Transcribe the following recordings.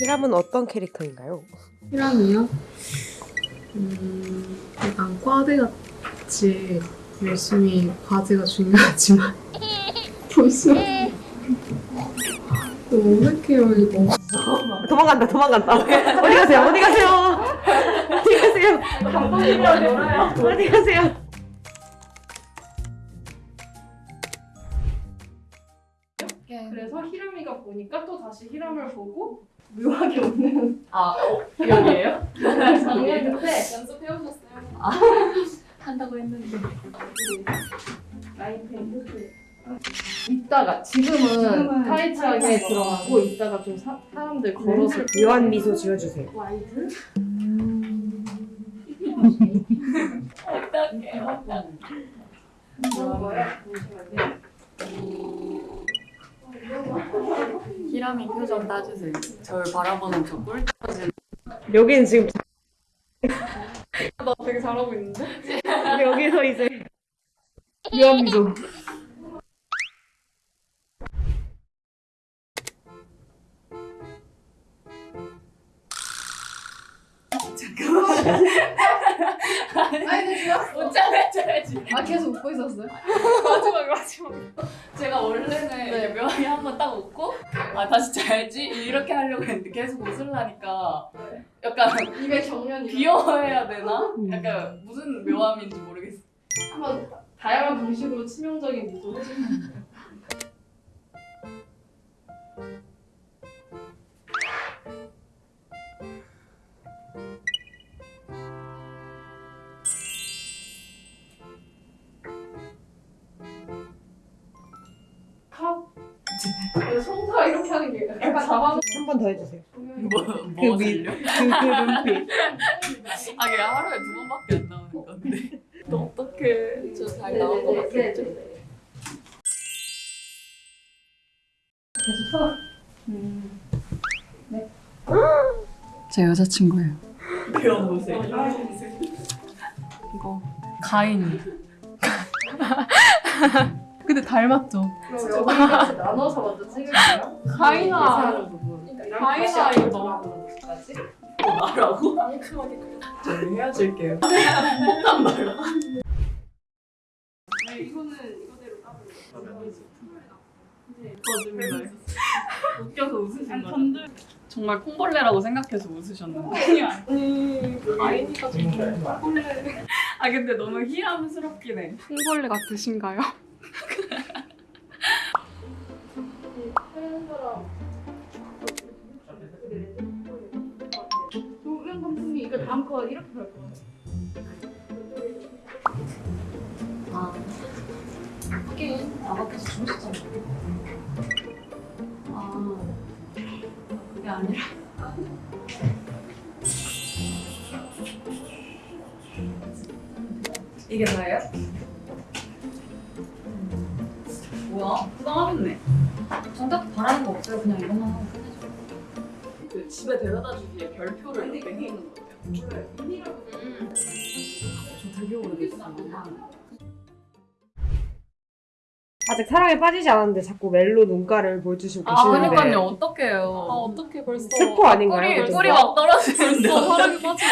히람은 어떤 캐릭터인가요? 희랑이요? 음, 약간 과대같이 열심히 과제가 중요하지만 벌써 너무 어색해요 이거. 도망간다 도망간다. 어디 가세요? 어디 가세요? 어디 가세요? 어디 가세요? 그래서 히람이가 보니까 또 다시 히람을 보고 묘하게 웃는 아, 어, 기억이에요? 장면인데 연습해 오셨어요? 한다고 했는데. 페인트 이따가 지금은 타이트하게 들어가고 이따가 좀 사, 사람들 걸어서 묘한 미소 지어주세요 와이드 어떡해, 어떡해. 거예요. 잠시만요. 히라미 표정 따주세요. 저를 바라보는 저 꿀. 여기는 지금 나 되게 잘하고 있는데? 여기서 이제 해줘야지. 아 계속 웃고 있었어요? 마지막, 마지막. 제가 원래는 묘하게 한번 딱 웃고, 아, 다시 자야지? 이렇게 하려고 했는데 계속 웃으려니까 약간 입에 경련이 귀여워해야 되나? 약간 무슨 묘함인지 모르겠어. 한번 다양한 방식으로 치명적인 미소 해주세요. 송사 이렇게 하는 게 약간 잡아 한번 더 해주세요 뭐, 그뭐 위- 살려? 그, 그 눈빛 아, 그게 하루에 두 번밖에 안 나오는 건데. 너 어떡해. 저잘 나온 거 같겠죠? 계속 서제 여자친구예요. 배워보세요. 이거 가인. 근데 닮았죠? 그럼 여기까지 나눠서 먼저 찍을게요. 가인아. 가인아, 이거 너무 까지 나라고? 저희 헤어질게요. 폭탄 말라. 이거는 이거대로 까볼게요. 거짓말. 웃겨서 웃으신 거죠? 정말 콩벌레라고 생각해서 웃으셨는데. 아니, 아이니가 좀 콩벌레. 아 근데 너무 희함스럽긴 해. 콩벌레 같으신가요? 조명 감독님 이거 다음 거 이렇게 갈 거예요. 아. 하긴 나 밖에서 주무셨잖아. 아. 그게 아니라. 이게 다예요? 뭐야? 부담하겠네. 정작 바라는 거 없어요. 그냥 이것만 하고 끝내죠. 그 집에 데려다 주기에 별표를 이렇게 해놓는 거예요. 음. 저 되게 오래됐어요. 아직 사랑에 빠지지 않았는데 자꾸 멜로 눈가를 보여주시고 아, 계시는데 그러니까요. 어떡해요. 아 어떻게 벌써 스포 아닌가요? 꿀이 막 떨어지는데. 사람이 빠지고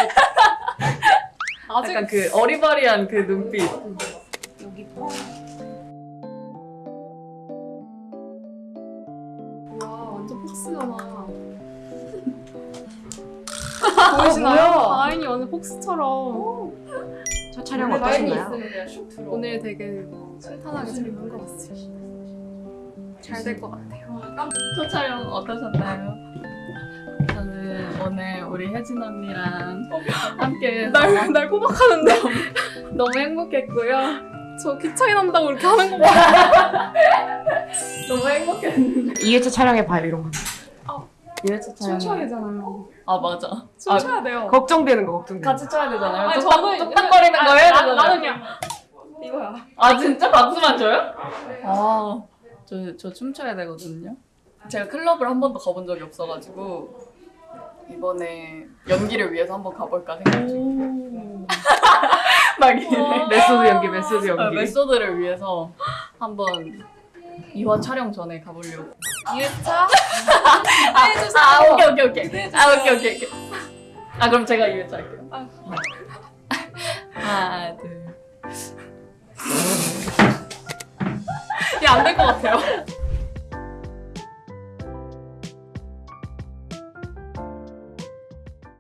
아직 약간 그 어리바리한 그 눈빛. 와 완전 폭스가 나 아, 보이시나요? 아인이 완전 폭스처럼. 첫 촬영 라인이 들어. 오늘 되게 순탄하게 재밌는 것 같아요. 잘 될 것 같아요. 첫 촬영 어떠셨나요? 저는 오늘 우리 혜진 언니랑 함께 날, 날 꼬박하는데. 너무 행복했고요 저키 차이 난다고 이렇게 하는 거 봐. 너무 행복했는데. 2회차 촬영해 봐요 이런 거 2회차 촬영. 춤춰야 되잖아요 아 맞아. 춤춰야 돼요 걱정되는 거 걱정되는 거 같이 춰야 되잖아요. 아니, 저는- 뚝딱거리는 거 해야 나- 되잖아요. 나는 그냥 이거야 아 진짜 박수만 줘요? 아, 저, 저 춤춰야 되거든요. 제가 클럽을 한 번도 가본 적이 없어가지고 이번에 연기를 위해서 한번 가볼까 생각 중. 막 이래. method 연기 method 어, 연기 method를 위해서 한번 2화 촬영 전에 가보려고. 2회차? 아, 오케이, 오케이, 오케이. 아, 오케이, 오케이, 오케이. 아, 그럼 제가 2회차 할게요. 하나, 둘. 야, 안 될 것 같아요.